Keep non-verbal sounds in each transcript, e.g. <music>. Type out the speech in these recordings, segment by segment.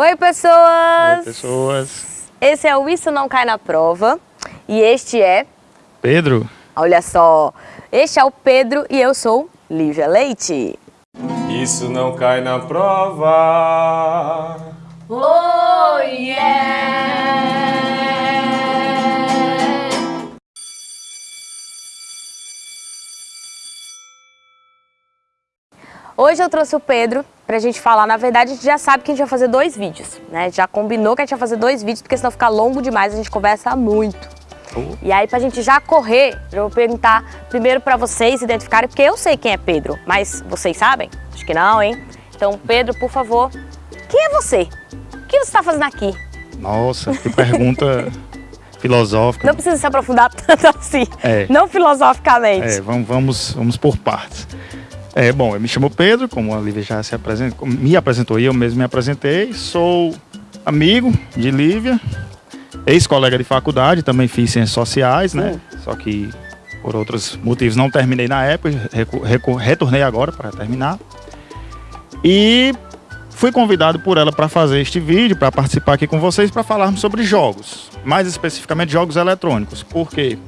Oi, pessoas! Oi, pessoas! Esse é o Isso Não Cai na Prova e este é... Pedro. Olha só, este é o Pedro e eu sou Lívia Leite. Isso não cai na prova. Oh, yeah! Hoje eu trouxe o Pedro pra gente falar, na verdade a gente já sabe que a gente vai fazer dois vídeos, né? Já combinou que a gente vai fazer dois vídeos, porque senão fica longo demais, a gente conversa muito. Oh. E aí pra gente já correr, eu vou perguntar primeiro pra vocês identificarem, porque eu sei quem é Pedro, mas vocês sabem? Acho que não, hein? Então, Pedro, por favor, quem é você? O que você está fazendo aqui? Nossa, que pergunta <laughs> filosófica. Não precisa se aprofundar <laughs> tanto assim, É. não filosoficamente. É, vamos, vamos, vamos por partes. É, bom, eu me chamo Pedro, como a Lívia já se apresentou, me apresentou e eu mesmo me apresentei. Sou amigo de Lívia, ex-colega de faculdade, também fiz ciências sociais, né? Só que por outros motivos não terminei na época, retornei agora para terminar. E fui convidado por ela para fazer este vídeo, para participar aqui com vocês, para falarmos sobre jogos, mais especificamente jogos eletrônicos, porque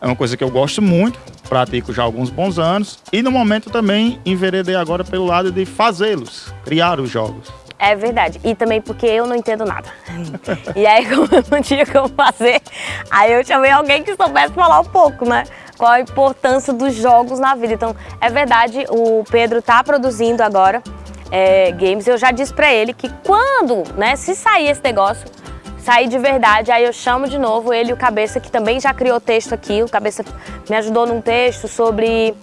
é uma coisa que eu gosto muito, pratico já há alguns bons anos e no momento também enveredei agora pelo lado de fazê-los, criar os jogos. É verdade. E também porque eu não entendo nada. <laughs> e aí, como eu não tinha como fazer, aí eu chamei alguém que soubesse falar um pouco, né? Qual a importância dos jogos na vida. Então, é verdade, o Pedro tá produzindo agora é, games. Eu já disse pra ele que quando, né, se sair esse negócio, sair de verdade, aí eu chamo de novo ele o Cabeça, que também já criou texto aqui. O Cabeça me ajudou num texto sobre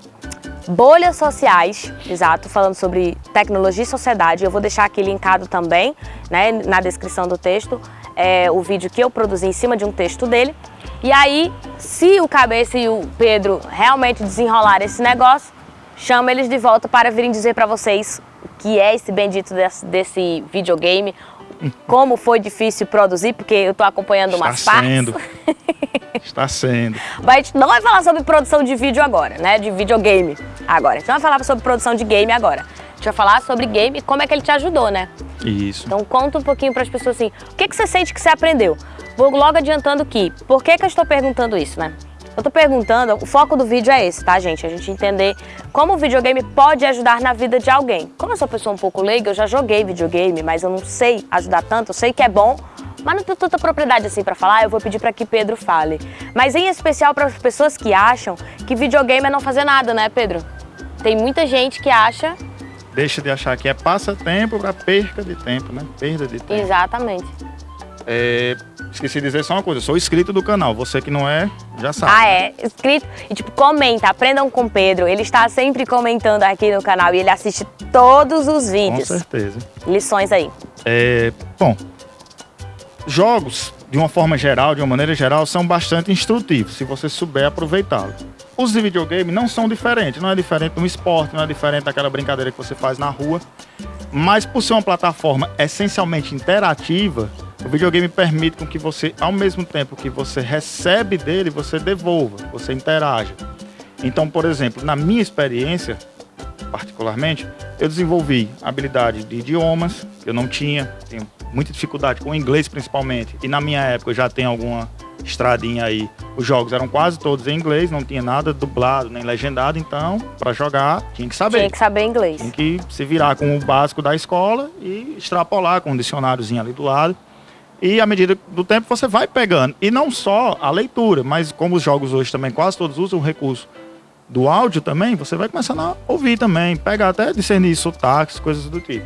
bolhas sociais, exato, falando sobre tecnologia e sociedade. Eu vou deixar aqui linkado também, né, na descrição do texto, é, o vídeo que eu produzi em cima de um texto dele. E aí, se o Cabeça e o Pedro realmente desenrolarem esse negócio, chama eles de volta para virem dizer para vocês o que é esse bendito desse, desse videogame, como foi difícil produzir, porque eu tô acompanhando Está umas partes. sendo. Está sendo. <laughs> Mas a gente não vai falar sobre produção de vídeo agora, né? De videogame agora. A gente não vai falar sobre produção de game agora. A gente vai falar sobre game e como é que ele te ajudou, né? Isso. Então conta um pouquinho para as pessoas assim, o que, que você sente que você aprendeu? Vou logo adiantando que, por que, que eu estou perguntando isso, né? Eu tô perguntando, o foco do vídeo é esse, tá, gente? A gente entender como o videogame pode ajudar na vida de alguém. Como eu sou uma pessoa um pouco leiga, eu já joguei videogame, mas eu não sei ajudar tanto, eu sei que é bom, mas não tenho tanta propriedade assim pra falar, eu vou pedir pra que Pedro fale. Mas em especial para as pessoas que acham que videogame é não fazer nada, né, Pedro? Tem muita gente que acha Deixa de achar que é passatempo para perca de tempo, né? Perda de tempo. exatamente. É, esqueci de dizer só uma coisa, sou inscrito do canal, você que não é, já sabe. Ah, é? Inscrito. E tipo, comenta, aprendam com o Pedro. Ele está sempre comentando aqui no canal e ele assiste todos os Com vídeos. certeza. Lições aí. É, bom, jogos, de uma forma geral, de uma maneira geral, são bastante instrutivos, se você souber aproveitá-los. Os de videogame não são diferentes, não é diferente de um esporte, não é diferente daquela brincadeira que você faz na rua, mas por ser uma plataforma essencialmente interativa, o videogame permite com que você, ao mesmo tempo que você recebe dele, você devolva, você interaja. Então, por exemplo, na minha experiência, particularmente, eu desenvolvi habilidade de idiomas, que eu não tinha, tenho muita dificuldade com o inglês principalmente, e na minha época já tenho alguma estradinha aí. Os jogos eram quase todos em inglês, não tinha nada dublado nem legendado, então, para jogar, tinha que saber. Tinha que saber inglês. Tem que se virar com o básico da escola e extrapolar com um dicionáriozinho ali do lado. E à medida do tempo você vai pegando. E não só a leitura, mas como os jogos hoje também quase todos usam o recurso do áudio também, você vai começando a ouvir também, pegar até discernir sotaques, coisas do tipo.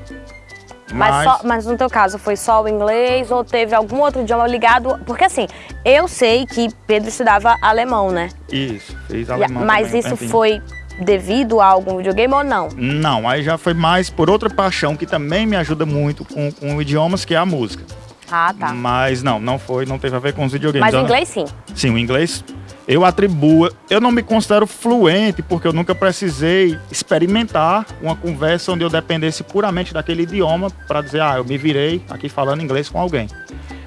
Mas, só- mas no teu caso, foi só o inglês ou teve algum outro idioma ligado? Porque assim, eu sei que Pedro estudava alemão, né? Isso, a- alemão mas também isso foi devido a algum videogame ou não? Não, aí já foi mais por outra paixão que também me ajuda muito com, com idiomas, que é a música. Ah, tá. Mas não, não foi, não teve a ver com os videogames. Mas o inglês sim. Sim, o inglês eu atribuo. Eu não me considero fluente porque eu nunca precisei experimentar uma conversa onde eu dependesse puramente daquele idioma para dizer, ah, eu me virei aqui falando inglês com alguém.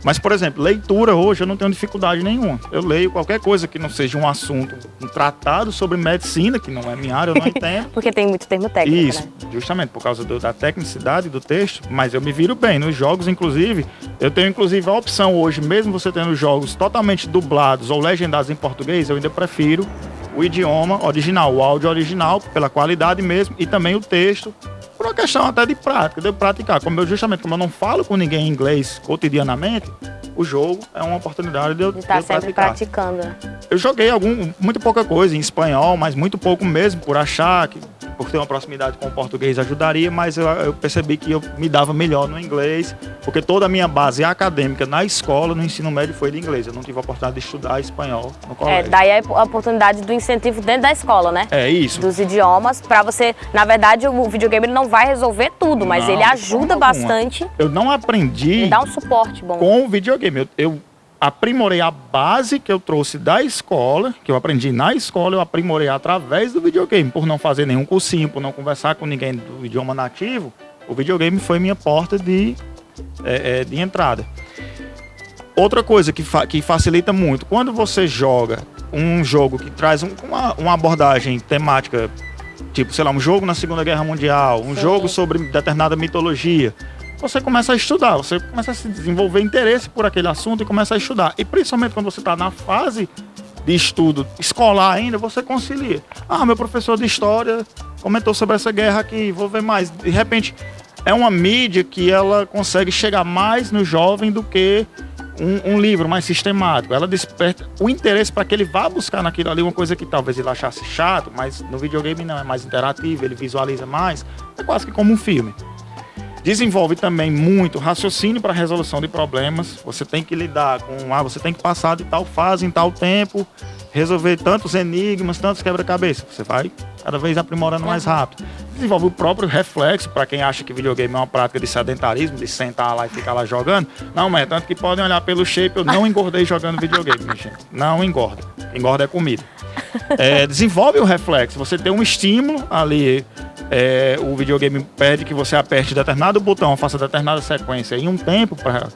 Mas, por exemplo, leitura hoje eu não tenho dificuldade nenhuma. Eu leio qualquer coisa que não seja um assunto, um tratado sobre medicina, que não é minha área, eu não <laughs> entendo. Porque tem muito termo técnico, Isso, né? justamente por causa do- da tecnicidade do texto, mas eu me viro bem. Nos jogos, inclusive, eu tenho inclusive a opção hoje, mesmo você tendo jogos totalmente dublados ou legendados em português, eu ainda prefiro o idioma original, o áudio original, pela qualidade mesmo, e também o texto, por uma questão até de prática, de eu praticar. Como eu, justamente, como eu não falo com ninguém em inglês cotidianamente, o jogo é uma oportunidade de eu, de tá eu sempre praticar. praticando. Eu joguei algum, muito pouca coisa em espanhol, mas muito pouco mesmo, por achar que por ter uma proximidade com o português ajudaria, mas eu, eu percebi que eu me dava melhor no inglês, porque toda a minha base acadêmica na escola, no ensino médio, foi de inglês. Eu não tive a oportunidade de estudar espanhol no É, colégio. daí a oportunidade do incentivo dentro da escola, né? É isso. Dos idiomas, pra você. Na verdade, o videogame não vai resolver tudo, mas Não, ele ajuda bastante Eu não aprendi e dá um suporte bom. com o videogame. Eu, eu aprimorei a base que eu trouxe da escola, que eu aprendi na escola, eu aprimorei através do videogame. Por não fazer nenhum cursinho, por não conversar com ninguém do idioma nativo, o videogame foi minha porta de, é, é, de entrada. Outra coisa que, fa- que facilita muito, quando você joga um jogo que traz um- uma, uma abordagem temática, tipo, sei lá, um jogo na Segunda Guerra Mundial, um Sim. jogo sobre determinada mitologia, você começa a estudar, você começa a se desenvolver interesse por aquele assunto e começa a estudar. E principalmente quando você está na fase de estudo escolar ainda, você concilia. Ah, meu professor de história comentou sobre essa guerra aqui, vou ver mais. De repente, é uma mídia que ela consegue chegar mais no jovem do que um, um livro mais sistemático. Ela desperta o interesse para que ele vá buscar naquilo ali uma coisa que talvez ele achasse chato, mas no videogame não, é mais interativo, ele visualiza mais. É quase que como um filme. Desenvolve também muito raciocínio para resolução de problemas. Você tem que lidar com, ah, você tem que passar de tal fase em tal tempo, resolver tantos enigmas, tantos quebra-cabeça. Você vai cada vez aprimorando mais rápido. Desenvolve o próprio reflexo para quem acha que videogame é uma prática de sedentarismo, de sentar lá e ficar lá jogando. Não é, tanto que podem olhar pelo shape, eu não engordei <laughs> jogando videogame, minha gente. Não engorda. Engorda é comida. É, desenvolve o reflexo. Você tem um estímulo ali. É, o videogame pede que você aperte determinado botão, faça determinada sequência em um tempo para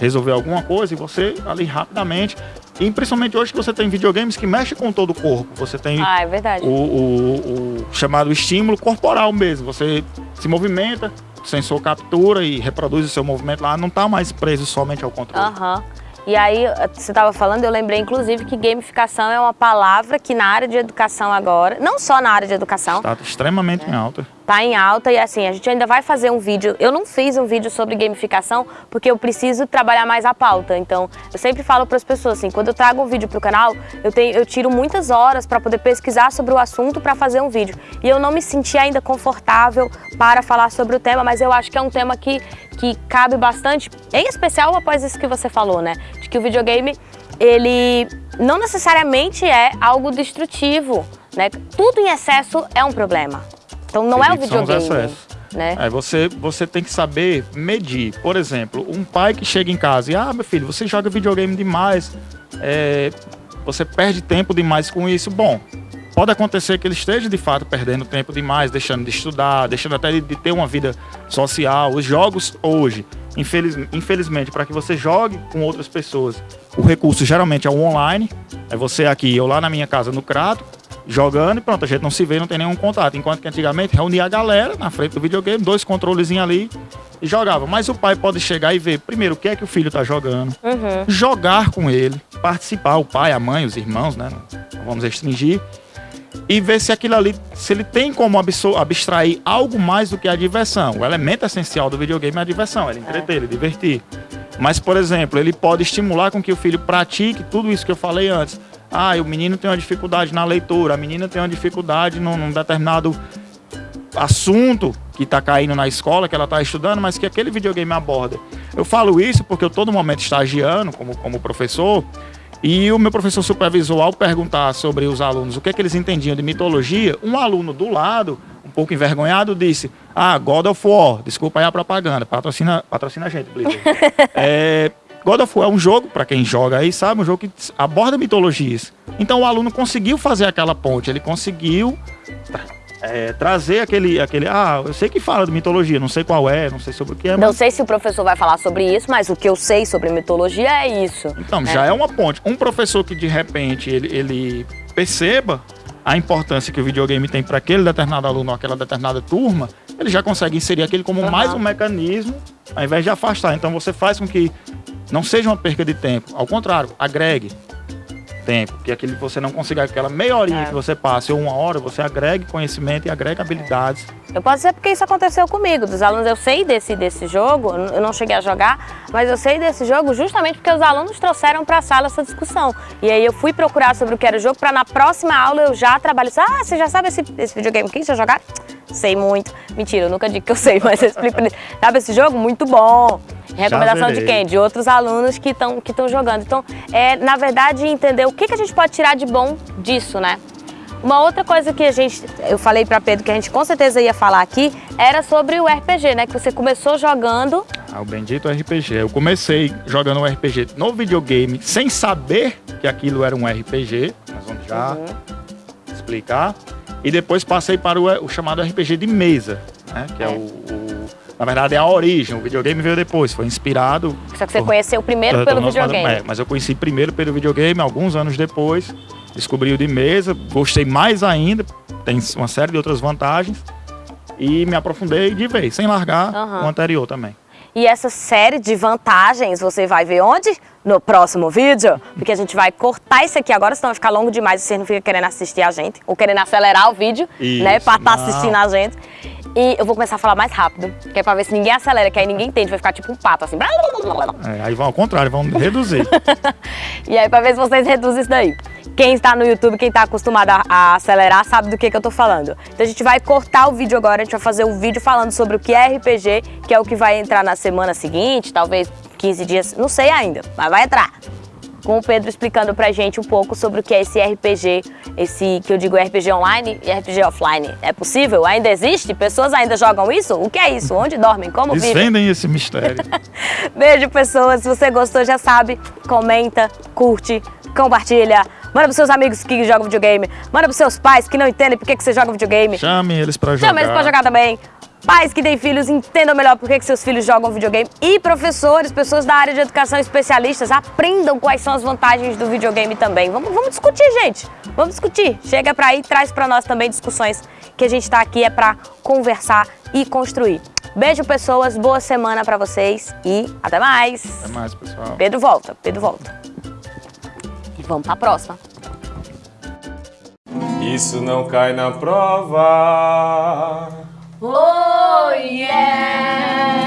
resolver alguma coisa e você ali rapidamente. E principalmente hoje que você tem videogames que mexem com todo o corpo. Você tem Ah, é o, o- o chamado estímulo corporal mesmo. Você se movimenta, o sensor captura e reproduz o seu movimento lá, não está mais preso somente ao controle. Aham. E aí, você estava falando, eu lembrei inclusive que gamificação é uma palavra que na área de educação agora, não só na área de educação, Está extremamente em alta. tá em alta e assim, a gente ainda vai fazer um vídeo. Eu não fiz um vídeo sobre gamificação porque eu preciso trabalhar mais a pauta. Então, eu sempre falo para as pessoas assim, quando eu trago um vídeo pro canal, eu tenho eu tiro muitas horas para poder pesquisar sobre o assunto para fazer um vídeo. E eu não me senti ainda confortável para falar sobre o tema, mas eu acho que é um tema que que cabe bastante, em especial após isso que você falou, né? De que o videogame ele não necessariamente é algo destrutivo, né? Tudo em excesso é um problema. Então não é o videogame, né? É, você, você tem que saber medir. Por exemplo, um pai que chega em casa e, ah, meu filho, você joga videogame demais, é, você perde tempo demais com isso. Bom, pode acontecer que ele esteja de fato perdendo tempo demais, deixando de estudar, deixando até de, de ter uma vida social. Os jogos hoje, infeliz, infelizmente, para que você jogue com outras pessoas, o recurso geralmente é o online. É você aqui, eu lá na minha casa no Crato, jogando e pronto, a gente não se vê, não tem nenhum contato. Enquanto que antigamente reunia a galera na frente do videogame, dois controlezinhos ali e jogava. Mas o pai pode chegar e ver, primeiro, o que é que o filho tá jogando, Uhum. jogar com ele, participar, o pai, a mãe, os irmãos, né? Não vamos restringir. E ver se aquilo ali, se ele tem como abstrair algo mais do que a diversão. O elemento essencial do videogame é a diversão, ele entreter, ele divertir. Mas, por exemplo, ele pode estimular com que o filho pratique tudo isso que eu falei antes. Ah, o menino tem uma dificuldade na leitura, a menina tem uma dificuldade num, num determinado assunto que está caindo na escola, que ela está estudando, mas que aquele videogame aborda. Eu falo isso porque eu todo momento estagiando como, como professor, e o meu professor supervisor, ao perguntar sobre os alunos o que, é que eles entendiam de mitologia, um aluno do lado, um pouco envergonhado, disse: Ah, God of War, desculpa aí a propaganda, patrocina, patrocina a gente, Blizzard. <laughs> é, God of War é um jogo, para quem joga aí, sabe, um jogo que aborda mitologias. Então o aluno conseguiu fazer aquela ponte, ele conseguiu é, trazer aquele, aquele. Ah, eu sei que fala de mitologia, não sei qual é, não sei sobre o que é. Não mas... sei se o professor vai falar sobre isso, mas o que eu sei sobre mitologia é isso. Então, né? já é uma ponte. Um professor que de repente ele, ele perceba a importância que o videogame tem para aquele determinado aluno ou aquela determinada turma, ele já consegue inserir aquele como Uhum. mais um mecanismo, ao invés de afastar. Então você faz com que não seja uma perca de tempo, ao contrário, agregue tempo, que aquele você não consiga aquela meia horinha É. que você passe ou uma hora, você agregue conhecimento e agregue habilidades. Eu posso dizer porque isso aconteceu comigo. Dos alunos, eu sei desse, desse jogo, eu não cheguei a jogar, mas eu sei desse jogo justamente porque os alunos trouxeram para a sala essa discussão. E aí eu fui procurar sobre o que era o jogo para na próxima aula eu já trabalhar. Ah, você já sabe esse, esse videogame aqui? Já jogaram? Sei muito. Mentira, eu nunca digo que eu sei, <laughs> mas eu explico. Sabe esse jogo? Muito bom. Recomendação de quem? De outros alunos que estão que estão jogando. Então, é, na verdade, entender o que, que a gente pode tirar de bom disso, né? Uma outra coisa que a gente, eu falei para Pedro que a gente com certeza ia falar aqui, era sobre o RPG, né? Que você começou jogando. Ah, o bendito RPG. Eu comecei jogando um RPG no videogame sem saber que aquilo era um RPG. Nós vamos já Uhum. explicar. E depois passei para o, o chamado RPG de mesa, né? Que é, É. o, o- Na verdade, é a origem. O videogame veio depois. Foi inspirado. Só que você por- conheceu primeiro pelo videogame. É, mas eu conheci primeiro pelo videogame, alguns anos depois. Descobri o de mesa, gostei mais ainda. Tem uma série de outras vantagens. E me aprofundei de vez, sem largar Aham. o anterior também. E essa série de vantagens você vai ver onde? No próximo vídeo. Porque a gente vai cortar isso aqui agora, senão vai ficar longo demais e você não fica querendo assistir a gente. Ou querendo acelerar o vídeo, Isso, né? Pra estar não. assistindo a gente. E eu vou começar a falar mais rápido, que é pra ver se ninguém acelera, que aí ninguém entende, vai ficar tipo um pato, assim. É, aí vão ao contrário, vão reduzir. <laughs> E aí, pra ver se vocês reduzem isso daí. Quem está no YouTube, quem está acostumado a, a acelerar, sabe do que, que eu tô falando. Então a gente vai cortar o vídeo agora, a gente vai fazer um vídeo falando sobre o que é RPG, que é o que vai entrar na semana seguinte, talvez 15 dias, não sei ainda, mas vai entrar. Com o Pedro explicando pra gente um pouco sobre o que é esse RPG, esse que eu digo RPG online e RPG offline. É possível? Ainda existe? Pessoas ainda jogam isso? O que é isso? Onde dormem? Como vivem? Desvendem esse mistério. <laughs> Beijo, pessoas. Se você gostou, já sabe, comenta, curte, compartilha. Manda pros seus amigos que jogam videogame. Manda pros seus pais que não entendem por que você joga videogame. Chame eles pra jogar. Chama eles pra jogar também. Pais que têm filhos, entendam melhor por que seus filhos jogam videogame. E professores, pessoas da área de educação especialistas, aprendam quais são as vantagens do videogame também. Vamos, vamos discutir, gente. Vamos discutir. Chega pra aí, traz pra nós também discussões que a gente tá aqui é pra conversar e construir. Beijo, pessoas. Boa semana pra vocês e até mais. Até mais, pessoal. Pedro volta, Pedro volta. E vamos pra próxima. Isso não cai na prova. Oh yeah!